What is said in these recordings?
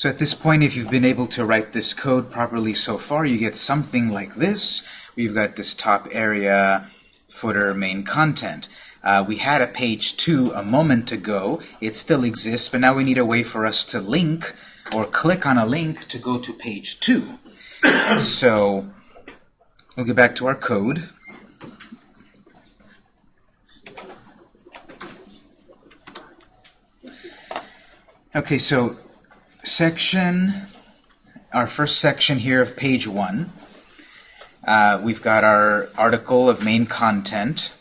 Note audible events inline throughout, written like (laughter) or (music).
So at this point, if you've been able to write this code properly so far, you get something like this. We've got this top area, footer, main content. Uh, we had a page 2 a moment ago. It still exists, but now we need a way for us to link or click on a link to go to page 2. (coughs) so we'll get back to our code. Okay, so section, our first section here of page 1, uh, we've got our article of main content,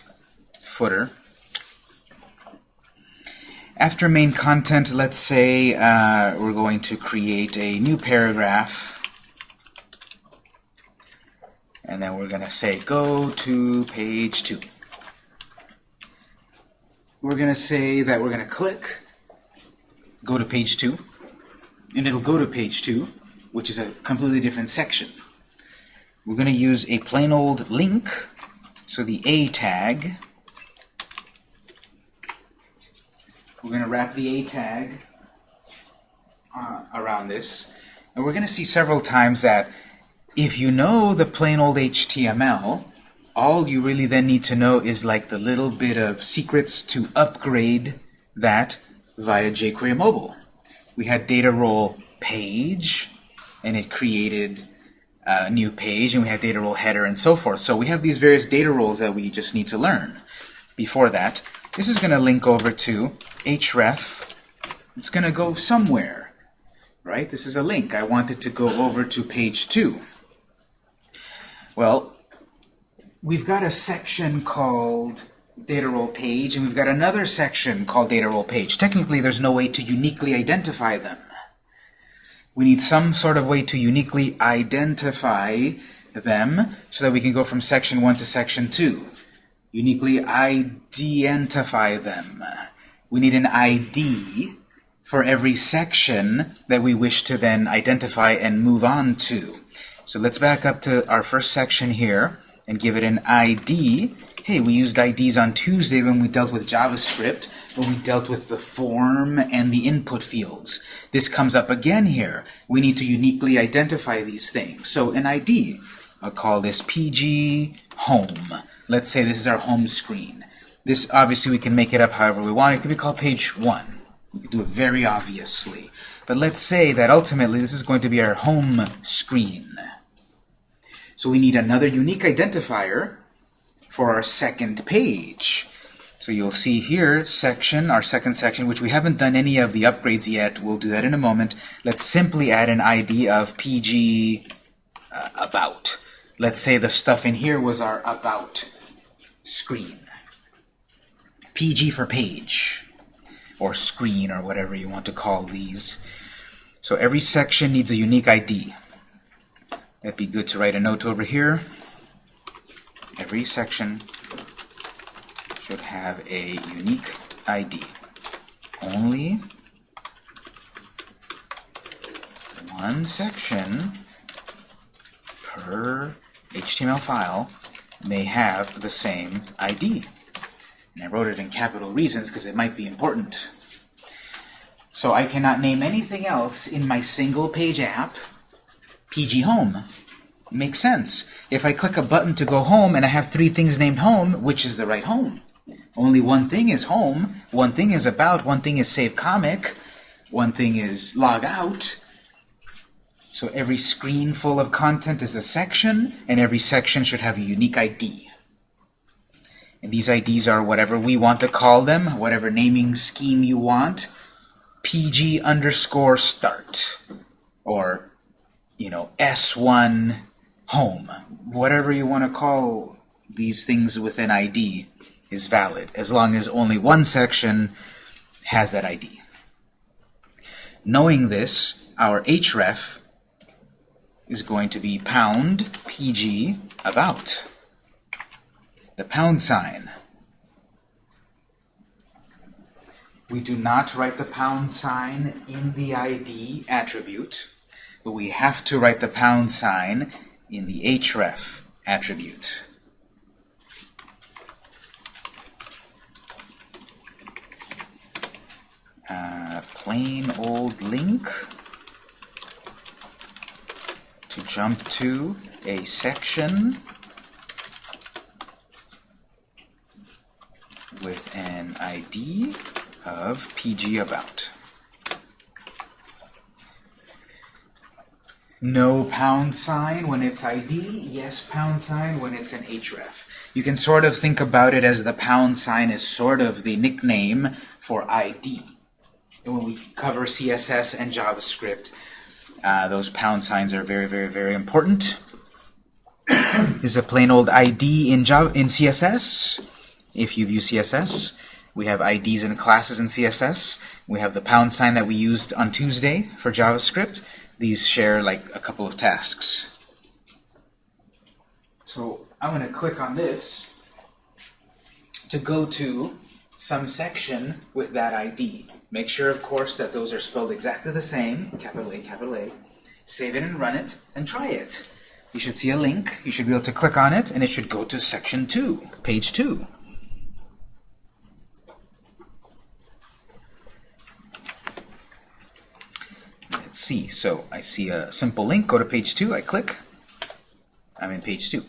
footer. After main content, let's say uh, we're going to create a new paragraph. And then we're going to say, go to page 2. We're going to say that we're going to click go to page 2, and it'll go to page 2, which is a completely different section. We're going to use a plain old link, so the A tag. We're going to wrap the A tag uh, around this, and we're going to see several times that if you know the plain old HTML, all you really then need to know is like the little bit of secrets to upgrade that via jQuery Mobile. We had data role page, and it created uh, a new page, and we had data role header and so forth. So we have these various data roles that we just need to learn. Before that, this is going to link over to href. It's going to go somewhere, right? This is a link. I want it to go over to page 2. Well, we've got a section called data role page, and we've got another section called data role page. Technically, there's no way to uniquely identify them. We need some sort of way to uniquely identify them so that we can go from section 1 to section 2. Uniquely identify them. We need an ID for every section that we wish to then identify and move on to. So let's back up to our first section here and give it an ID hey, we used IDs on Tuesday when we dealt with JavaScript, when we dealt with the form and the input fields. This comes up again here. We need to uniquely identify these things. So an ID, I'll call this PG Home. Let's say this is our home screen. This, obviously, we can make it up however we want. It could be called page 1. We could do it very obviously. But let's say that ultimately this is going to be our home screen. So we need another unique identifier for our second page. So you'll see here, section, our second section, which we haven't done any of the upgrades yet. We'll do that in a moment. Let's simply add an ID of PG uh, about. Let's say the stuff in here was our about screen. PG for page, or screen, or whatever you want to call these. So every section needs a unique ID. That'd be good to write a note over here. Every section should have a unique ID. Only one section per HTML file may have the same ID. And I wrote it in capital reasons because it might be important. So I cannot name anything else in my single page app PG Home. Makes sense. If I click a button to go home and I have three things named home, which is the right home? Only one thing is home, one thing is about, one thing is save comic, one thing is log out. So every screen full of content is a section, and every section should have a unique ID. And these IDs are whatever we want to call them, whatever naming scheme you want. PG underscore start, or, you know, S1 home. Whatever you want to call these things with an ID is valid, as long as only one section has that ID. Knowing this, our href is going to be pound pg about. The pound sign. We do not write the pound sign in the ID attribute, but we have to write the pound sign in the href attribute. Uh, plain old link to jump to a section with an ID of PG about. No pound sign when it's ID, yes pound sign when it's an href. You can sort of think about it as the pound sign is sort of the nickname for ID. And when we cover CSS and JavaScript, uh, those pound signs are very, very, very important. (coughs) is a plain old ID in Java in CSS. If you've used CSS, we have IDs and classes in CSS. We have the pound sign that we used on Tuesday for JavaScript. These share like a couple of tasks. So I'm going to click on this to go to some section with that ID. Make sure, of course, that those are spelled exactly the same, capital A, capital A. Save it and run it, and try it. You should see a link. You should be able to click on it, and it should go to section 2, page 2. See. So I see a simple link. Go to page 2. I click. I'm in page 2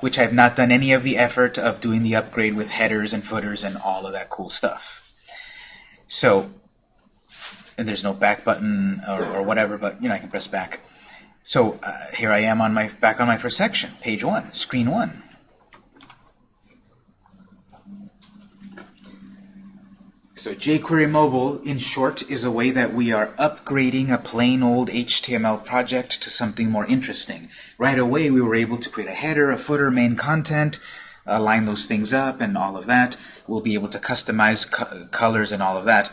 which I've not done any of the effort of doing the upgrade with headers and footers and all of that cool stuff. So, and there's no back button or, or whatever, but you know I can press back. So uh, here I am on my back on my first section, page one, screen one. So jQuery Mobile, in short, is a way that we are upgrading a plain old HTML project to something more interesting. Right away, we were able to create a header, a footer, main content, align those things up, and all of that. We'll be able to customize co colors and all of that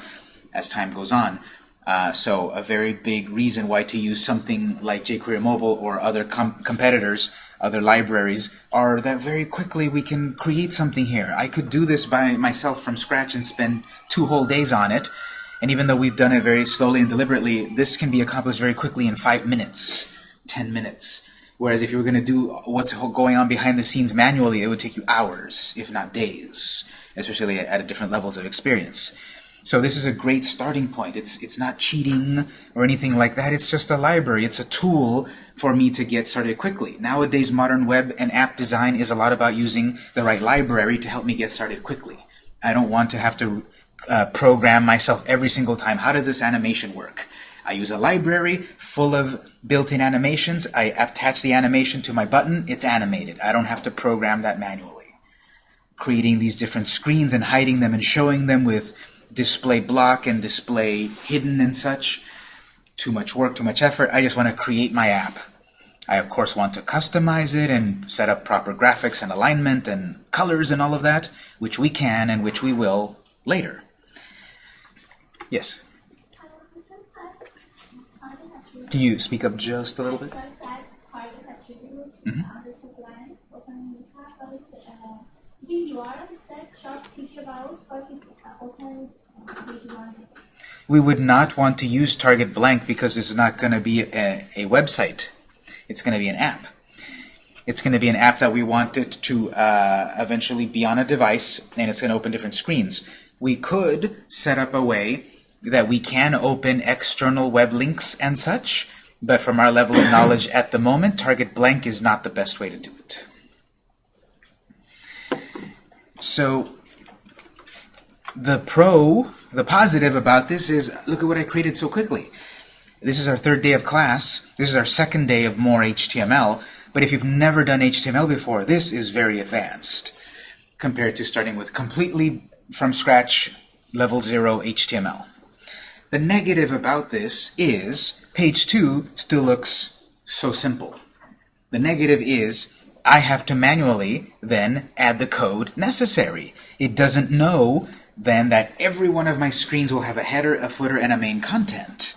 as time goes on. Uh, so a very big reason why to use something like jQuery Mobile or other com competitors other libraries are that very quickly we can create something here. I could do this by myself from scratch and spend two whole days on it. And even though we've done it very slowly and deliberately, this can be accomplished very quickly in five minutes, ten minutes. Whereas if you were going to do what's going on behind the scenes manually, it would take you hours, if not days, especially at different levels of experience. So this is a great starting point. It's, it's not cheating or anything like that. It's just a library. It's a tool for me to get started quickly. Nowadays, modern web and app design is a lot about using the right library to help me get started quickly. I don't want to have to uh, program myself every single time. How does this animation work? I use a library full of built-in animations. I attach the animation to my button. It's animated. I don't have to program that manually. Creating these different screens and hiding them and showing them with display block and display hidden and such. Too much work, too much effort. I just want to create my app. I, of course, want to customize it and set up proper graphics and alignment and colors and all of that, which we can and which we will later. Yes? Can you speak up just a little bit? Mm -hmm. We would not want to use target blank because it's not going to be a, a website. It's going to be an app. It's going to be an app that we want it to uh, eventually be on a device, and it's going to open different screens. We could set up a way that we can open external web links and such, but from our level of knowledge at the moment, target blank is not the best way to do it. So the pro, the positive about this is, look at what I created so quickly. This is our third day of class. This is our second day of more HTML. But if you've never done HTML before, this is very advanced compared to starting with completely from scratch level 0 HTML. The negative about this is page 2 still looks so simple. The negative is I have to manually then add the code necessary. It doesn't know then that every one of my screens will have a header, a footer, and a main content.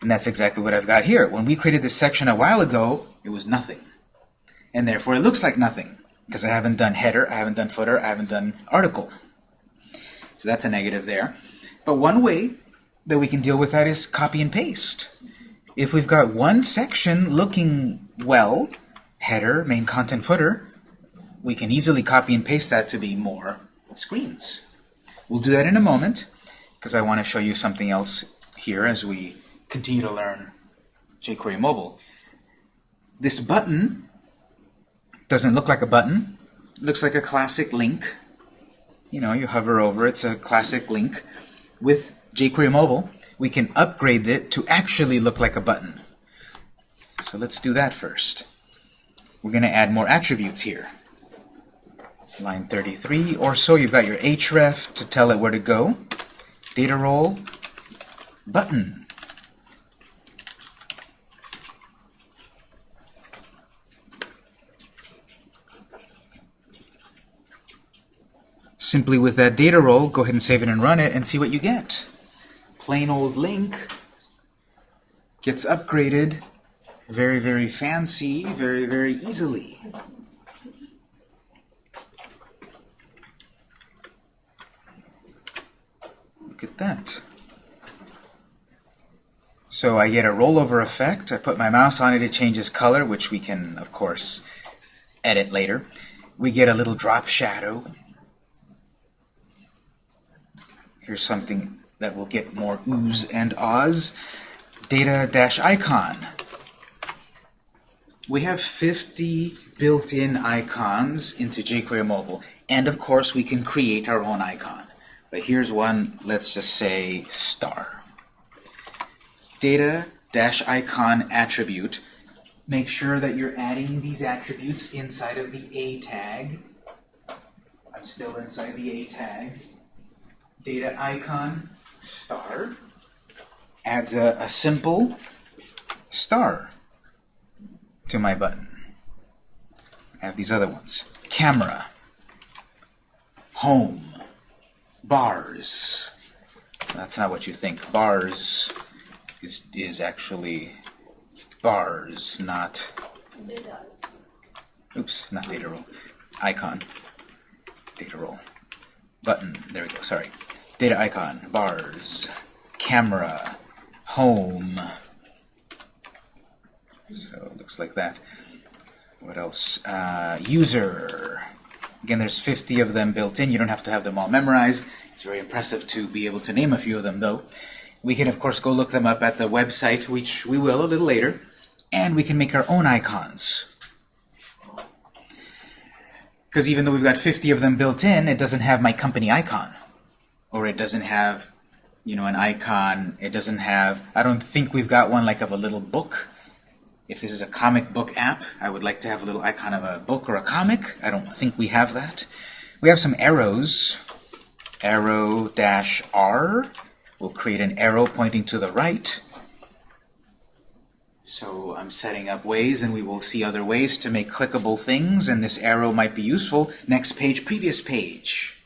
And that's exactly what I've got here. When we created this section a while ago, it was nothing. And therefore it looks like nothing, because I haven't done header, I haven't done footer, I haven't done article. So that's a negative there. But one way that we can deal with that is copy and paste. If we've got one section looking well, header, main content, footer, we can easily copy and paste that to be more screens. We'll do that in a moment because I want to show you something else here as we continue to learn jQuery Mobile. This button doesn't look like a button. It looks like a classic link. You know, you hover over, it's a classic link. With jQuery Mobile, we can upgrade it to actually look like a button. So let's do that first. We're going to add more attributes here. Line 33 or so, you've got your href to tell it where to go. Data role, button. Simply with that data role, go ahead and save it and run it and see what you get. Plain old link gets upgraded very, very fancy, very, very easily. Look at that. So I get a rollover effect. I put my mouse on it, it changes color, which we can, of course, edit later. We get a little drop shadow. Here's something that will get more oohs and ahs. Data-icon. We have 50 built-in icons into jQuery Mobile. And of course, we can create our own icon. But here's one, let's just say star. Data-icon attribute. Make sure that you're adding these attributes inside of the A tag. I'm still inside the A tag. Data icon star adds a, a simple star to my button. I have these other ones. Camera, home, bars. That's not what you think. Bars is, is actually bars, not... Oops, not data role. Icon. Data role. Button. There we go, sorry. Data icon, bars, camera, home. So it looks like that. What else? Uh, user. Again, there's 50 of them built in. You don't have to have them all memorized. It's very impressive to be able to name a few of them, though. We can, of course, go look them up at the website, which we will a little later. And we can make our own icons. Because even though we've got 50 of them built in, it doesn't have my company icon. Or it doesn't have, you know, an icon. It doesn't have, I don't think we've got one like of a little book. If this is a comic book app, I would like to have a little icon of a book or a comic. I don't think we have that. We have some arrows. Arrow dash R will create an arrow pointing to the right. So I'm setting up ways, and we will see other ways to make clickable things, and this arrow might be useful. Next page, previous page.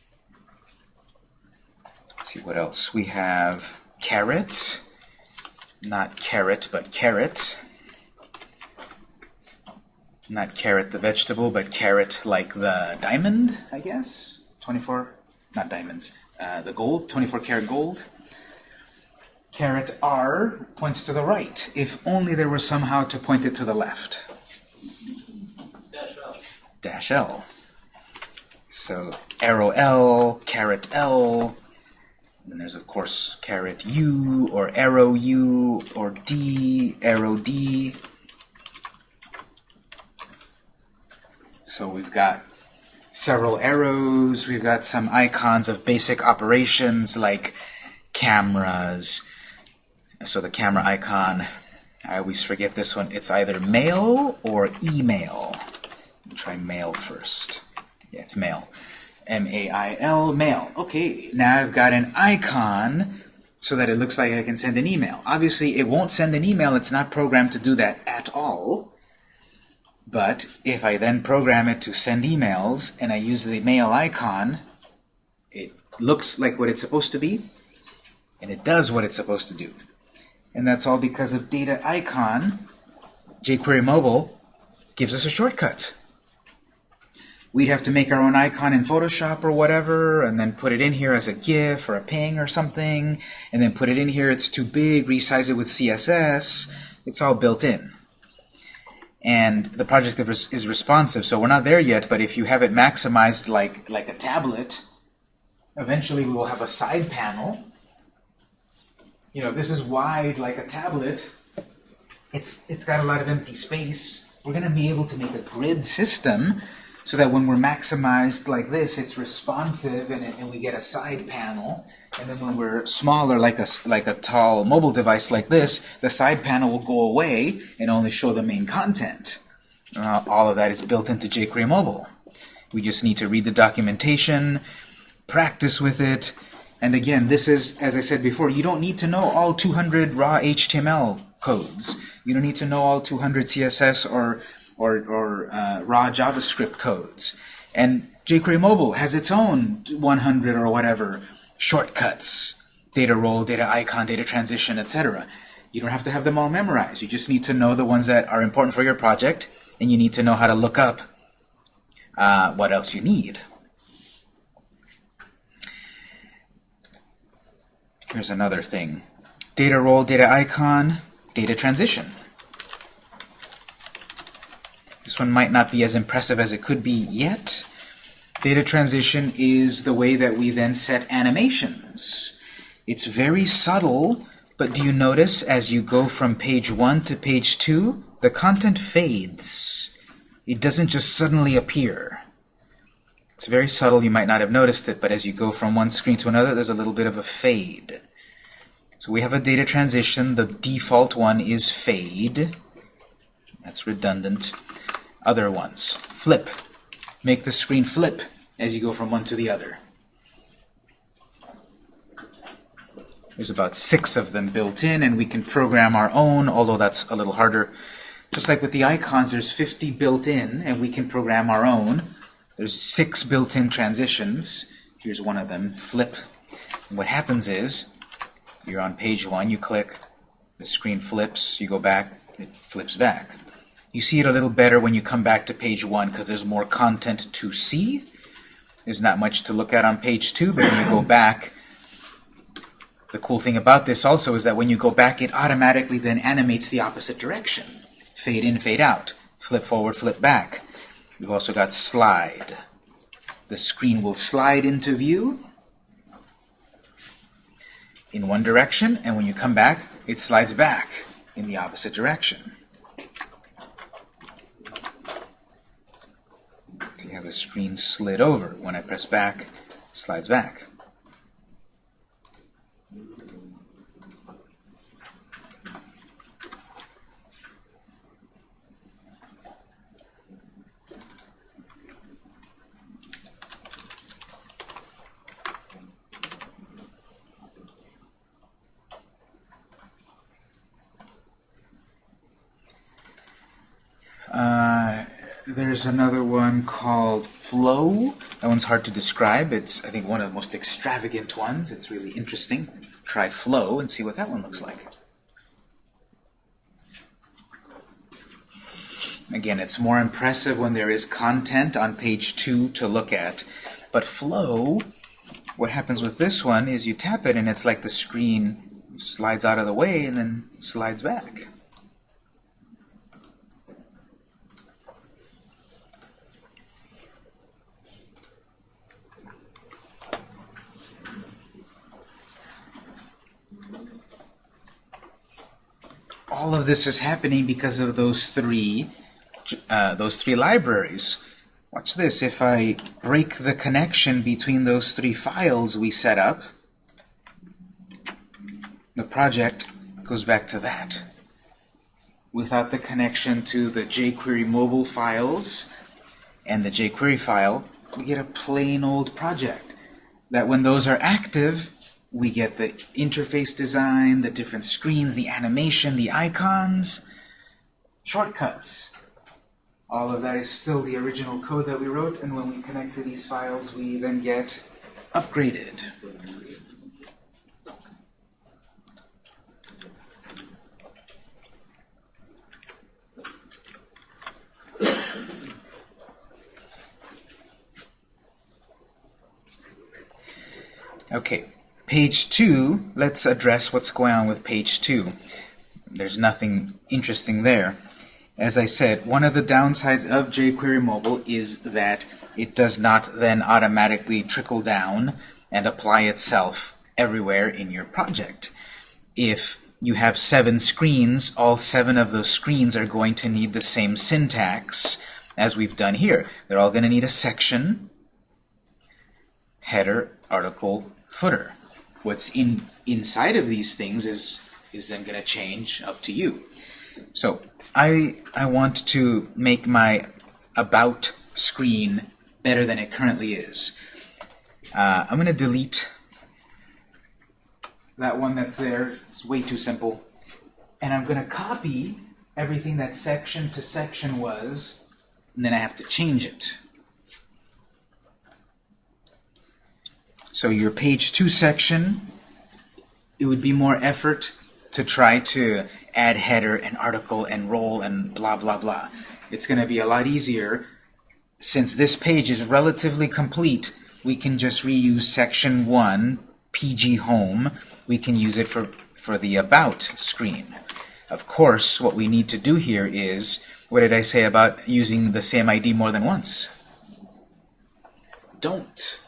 See what else. We have carrot, not carrot, but carrot. Not carrot the vegetable, but carrot like the diamond, I guess? 24, not diamonds, uh, the gold, 24 karat gold. Caret R points to the right, if only there were somehow to point it to the left. Dash L. Dash L. So arrow L, caret L, then there's of course caret U, or arrow U, or D, arrow D. So we've got several arrows, we've got some icons of basic operations like cameras. So the camera icon, I always forget this one, it's either mail or email. Try mail first. Yeah, it's mail. M-A-I-L, mail. Okay, now I've got an icon so that it looks like I can send an email. Obviously, it won't send an email. It's not programmed to do that at all. But if I then program it to send emails and I use the mail icon, it looks like what it's supposed to be, and it does what it's supposed to do. And that's all because of data icon. jQuery Mobile gives us a shortcut. We'd have to make our own icon in Photoshop or whatever, and then put it in here as a GIF or a ping or something, and then put it in here, it's too big, resize it with CSS. It's all built in and the project is responsive. So we're not there yet, but if you have it maximized like, like a tablet, eventually we will have a side panel. You know, this is wide like a tablet. It's, it's got a lot of empty space. We're going to be able to make a grid system so that when we're maximized like this, it's responsive and, and we get a side panel. And then when we're smaller, like a, like a tall mobile device like this, the side panel will go away and only show the main content. Uh, all of that is built into jQuery Mobile. We just need to read the documentation, practice with it, and again, this is, as I said before, you don't need to know all 200 raw HTML codes. You don't need to know all 200 CSS or, or, or uh, raw JavaScript codes. And jQuery Mobile has its own 100 or whatever shortcuts, data role, data icon, data transition, etc. You don't have to have them all memorized. You just need to know the ones that are important for your project, and you need to know how to look up uh, what else you need. Here's another thing. Data role, data icon, data transition. One might not be as impressive as it could be yet. Data transition is the way that we then set animations. It's very subtle, but do you notice as you go from page 1 to page 2, the content fades. It doesn't just suddenly appear. It's very subtle, you might not have noticed it, but as you go from one screen to another, there's a little bit of a fade. So we have a data transition. The default one is fade. That's redundant. Other ones, flip. Make the screen flip as you go from one to the other. There's about six of them built in, and we can program our own, although that's a little harder. Just like with the icons, there's 50 built in, and we can program our own. There's six built-in transitions. Here's one of them, flip. And what happens is, you're on page one, you click, the screen flips, you go back, it flips back. You see it a little better when you come back to page one because there's more content to see. There's not much to look at on page two, but when you go back, the cool thing about this also is that when you go back, it automatically then animates the opposite direction. Fade in, fade out. Flip forward, flip back. We've also got slide. The screen will slide into view in one direction, and when you come back, it slides back in the opposite direction. So you have the screen slid over. When I press back, slides back. There's another one called Flow. That one's hard to describe. It's, I think, one of the most extravagant ones. It's really interesting. Try Flow and see what that one looks like. Again, it's more impressive when there is content on page 2 to look at. But Flow, what happens with this one is you tap it and it's like the screen slides out of the way and then slides back. All of this is happening because of those three uh, those three libraries. Watch this. If I break the connection between those three files we set up, the project goes back to that. Without the connection to the jQuery mobile files and the jQuery file, we get a plain old project. That when those are active, we get the interface design, the different screens, the animation, the icons, shortcuts. All of that is still the original code that we wrote, and when we connect to these files, we then get upgraded. Okay, Page 2, let's address what's going on with page 2. There's nothing interesting there. As I said, one of the downsides of jQuery Mobile is that it does not then automatically trickle down and apply itself everywhere in your project. If you have seven screens. All seven of those screens are going to need the same syntax as we've done here. They're all going to need a section, header, article, footer. What's in inside of these things is is then going to change up to you. So I I want to make my about screen better than it currently is. Uh, I'm going to delete that one that's there. It's way too simple. And I'm going to copy everything that section to section was, and then I have to change it. So your page 2 section, it would be more effort to try to add header and article and role and blah blah blah. It's going to be a lot easier. Since this page is relatively complete we can just reuse section 1 PG home. We can use it for for the about screen. Of course what we need to do here is what did I say about using the same ID more than once? Don't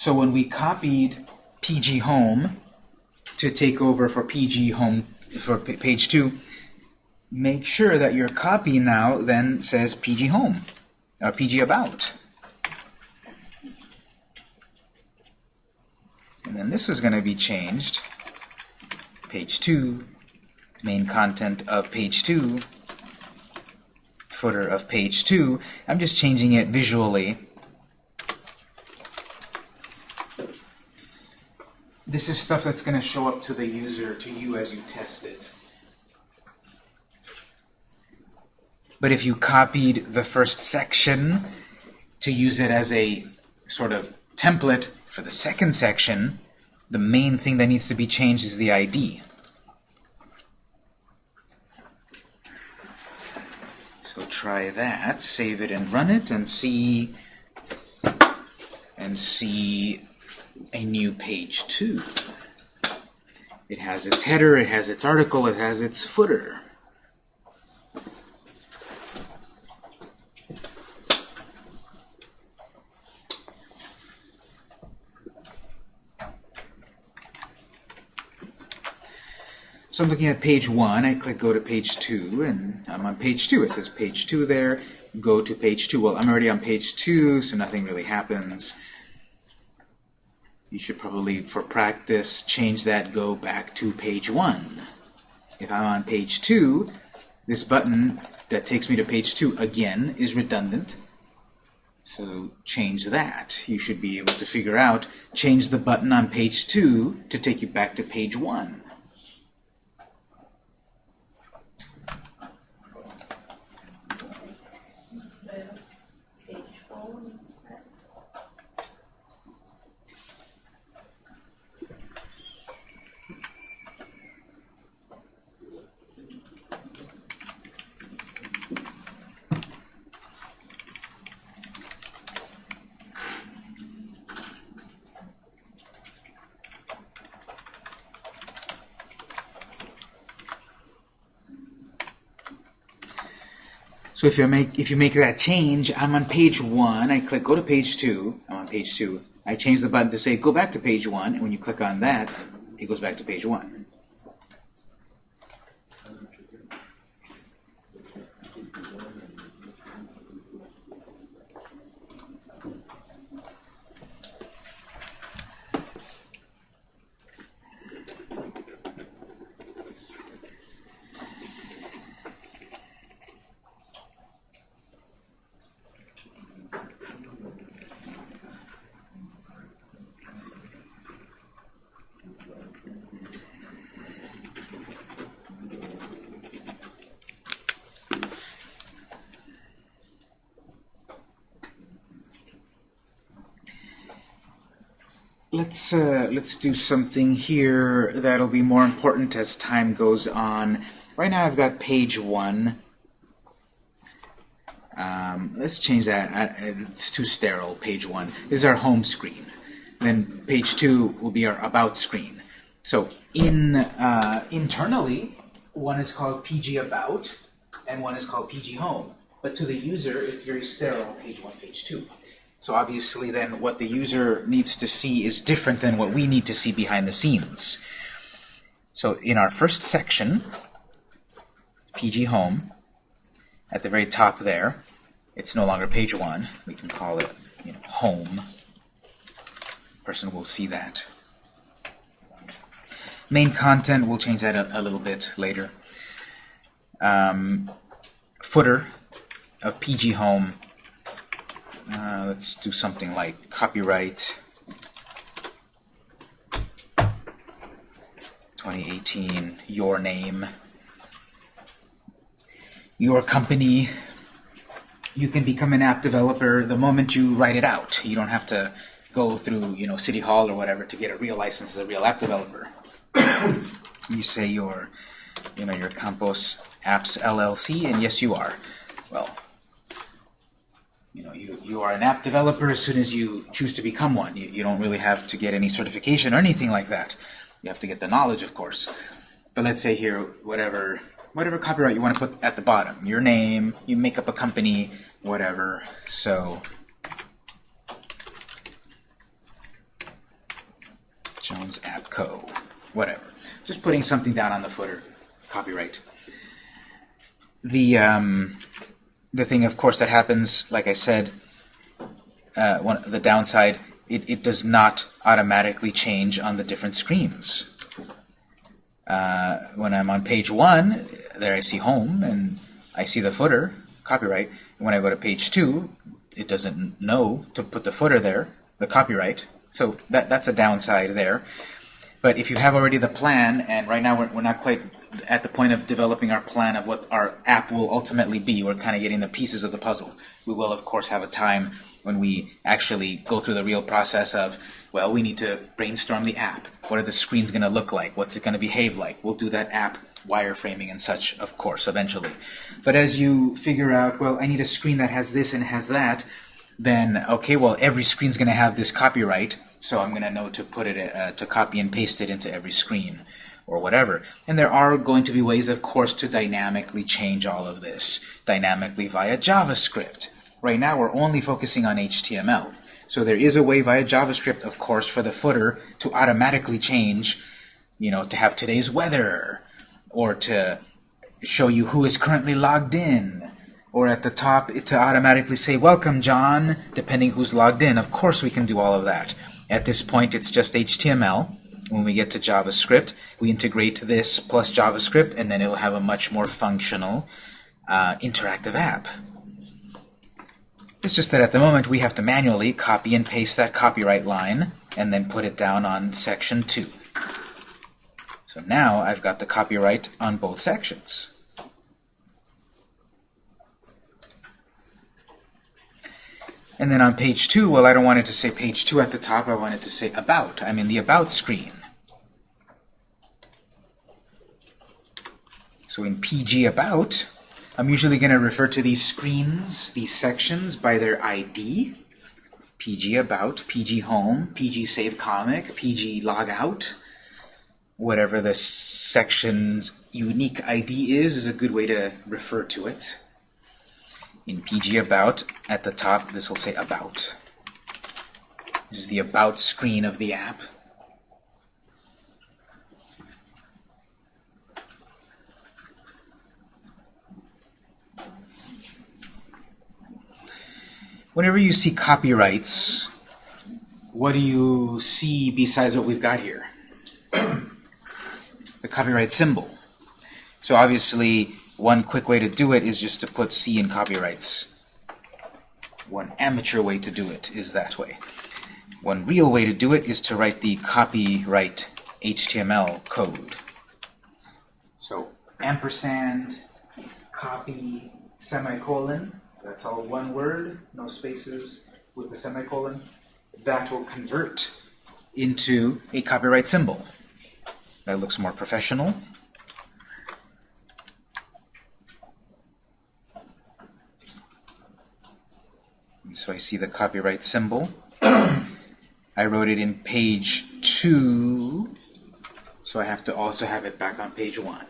so when we copied PG home to take over for PG home for page 2 make sure that your copy now then says PG home or PG about. And then this is going to be changed. Page 2 main content of page 2 footer of page 2 I'm just changing it visually this is stuff that's going to show up to the user, to you as you test it. But if you copied the first section to use it as a sort of template for the second section, the main thing that needs to be changed is the ID. So try that, save it and run it, and see and see a new page 2. It has its header, it has its article, it has its footer. So I'm looking at page 1, I click go to page 2, and I'm on page 2. It says page 2 there, go to page 2. Well, I'm already on page 2, so nothing really happens you should probably, for practice, change that go back to page 1. If I'm on page 2, this button that takes me to page 2 again is redundant. So change that. You should be able to figure out, change the button on page 2 to take you back to page 1. So if you make if you make that change, I'm on page one. I click go to page two. I'm on page two. I change the button to say go back to page one, and when you click on that, it goes back to page one. Let's do something here that'll be more important as time goes on. Right now I've got page one. Um, let's change that. It's too sterile, page one. This is our home screen. Then page two will be our about screen. So in uh, internally, one is called PG About, and one is called PG Home. But to the user, it's very sterile, page one, page two. So obviously then what the user needs to see is different than what we need to see behind the scenes. So in our first section, PG Home, at the very top there, it's no longer page one. We can call it you know, Home. Person will see that. Main content, we'll change that a, a little bit later. Um, footer of PG Home. Uh, let's do something like copyright 2018, your name, your company. You can become an app developer the moment you write it out. You don't have to go through, you know, City Hall or whatever to get a real license as a real app developer. (coughs) you say your, you know, your Campos Apps LLC, and yes, you are. Well, you know, you, you are an app developer as soon as you choose to become one. You, you don't really have to get any certification or anything like that. You have to get the knowledge, of course. But let's say here, whatever whatever copyright you want to put at the bottom. Your name, you make up a company, whatever. So, Jones App Co. Whatever. Just putting something down on the footer. Copyright. The, um, the thing, of course, that happens, like I said, uh, one, the downside, it, it does not automatically change on the different screens. Uh, when I'm on page one, there I see home, and I see the footer, copyright. And when I go to page two, it doesn't know to put the footer there, the copyright. So that, that's a downside there. But if you have already the plan, and right now we're, we're not quite at the point of developing our plan of what our app will ultimately be, we're kind of getting the pieces of the puzzle. We will, of course, have a time when we actually go through the real process of, well, we need to brainstorm the app. What are the screens going to look like? What's it going to behave like? We'll do that app wireframing and such, of course, eventually. But as you figure out, well, I need a screen that has this and has that, then, okay, well, every screen's going to have this copyright, so I'm going to know to put it, uh, to copy and paste it into every screen, or whatever. And there are going to be ways, of course, to dynamically change all of this, dynamically via JavaScript. Right now, we're only focusing on HTML. So there is a way via JavaScript, of course, for the footer to automatically change, you know, to have today's weather, or to show you who is currently logged in, or at the top to automatically say, welcome, John, depending who's logged in. Of course we can do all of that. At this point, it's just HTML. When we get to JavaScript, we integrate this plus JavaScript, and then it'll have a much more functional uh, interactive app. It's just that at the moment we have to manually copy and paste that copyright line and then put it down on section 2. So now I've got the copyright on both sections. And then on page 2, well, I don't want it to say page 2 at the top. I want it to say About. I'm in the About screen. So in PG About, I'm usually going to refer to these screens, these sections, by their ID. PG About, PG Home, PG Save Comic, PG Logout. Whatever the section's unique ID is, is a good way to refer to it. In PG About, at the top, this will say About. This is the About screen of the app. Whenever you see copyrights, what do you see besides what we've got here? (clears throat) the copyright symbol. So obviously, one quick way to do it is just to put C in copyrights. One amateur way to do it is that way. One real way to do it is to write the copyright HTML code. So ampersand, copy, semicolon, that's all one word, no spaces with the semicolon. That will convert into a copyright symbol. That looks more professional. so I see the copyright symbol. I wrote it in page 2, so I have to also have it back on page 1.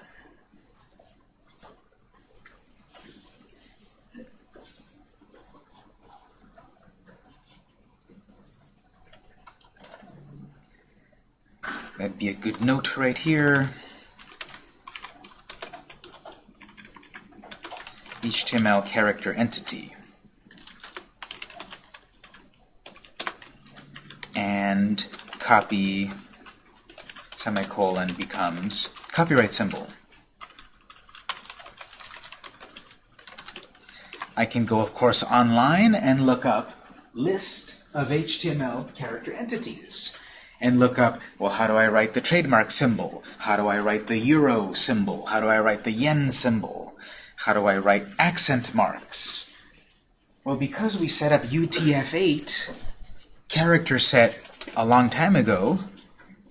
That'd be a good note right here. HTML character entity. Copy semicolon becomes copyright symbol. I can go, of course, online and look up list of HTML character entities and look up, well, how do I write the trademark symbol? How do I write the euro symbol? How do I write the yen symbol? How do I write accent marks? Well, because we set up UTF-8 character set a long time ago,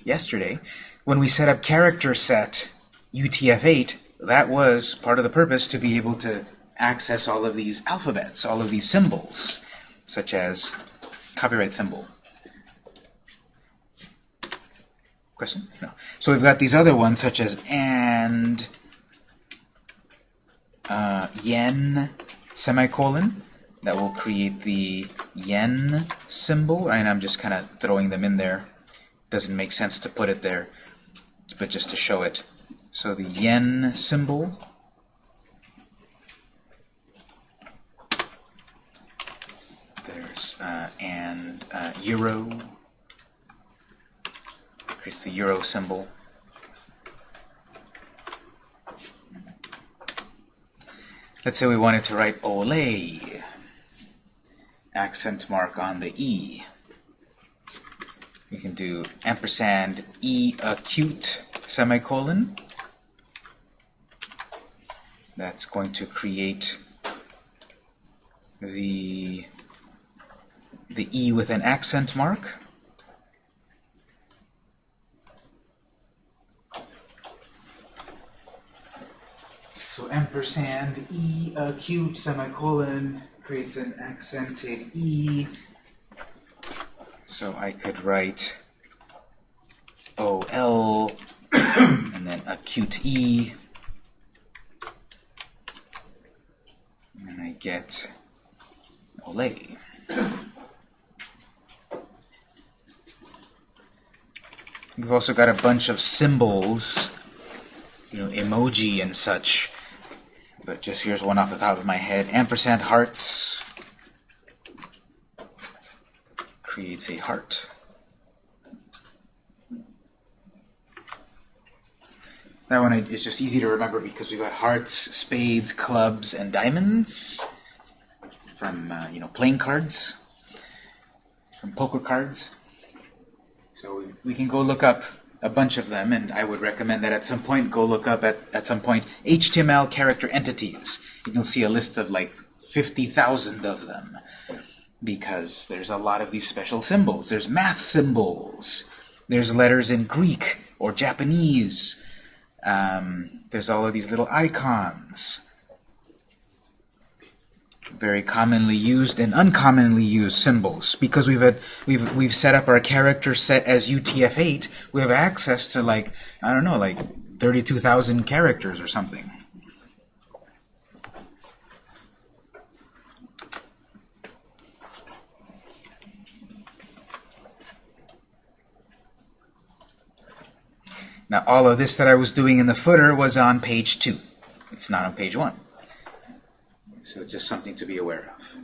yesterday, when we set up character set UTF-8, that was part of the purpose to be able to access all of these alphabets, all of these symbols, such as copyright symbol. Question? No. So we've got these other ones, such as and, uh, yen, semicolon, that will create the yen symbol, and I'm just kind of throwing them in there. Doesn't make sense to put it there, but just to show it. So the yen symbol, there's, uh, and uh, euro, creates the euro symbol. Let's say we wanted to write Olé, accent mark on the E. We can do ampersand E acute semicolon. That's going to create the the E with an accent mark. So ampersand E acute semicolon creates an accented E. So I could write OL (coughs) and then acute E. And I get Olé. We've also got a bunch of symbols, you know, emoji and such. But just here's one off the top of my head. Ampersand hearts creates a heart. That one is just easy to remember because we've got hearts, spades, clubs, and diamonds from, uh, you know, playing cards, from poker cards. So we, can go look up a bunch of them, and I would recommend that at some point go look up at, at some point HTML character entities. And you'll see a list of like 50,000 of them because there's a lot of these special symbols. There's math symbols. There's letters in Greek or Japanese. Um, there's all of these little icons very commonly used and uncommonly used symbols. Because we've had, we've we've set up our character set as UTF-8, we have access to like I don't know, like 32,000 characters or something. Now all of this that I was doing in the footer was on page 2. It's not on page 1. So just something to be aware of.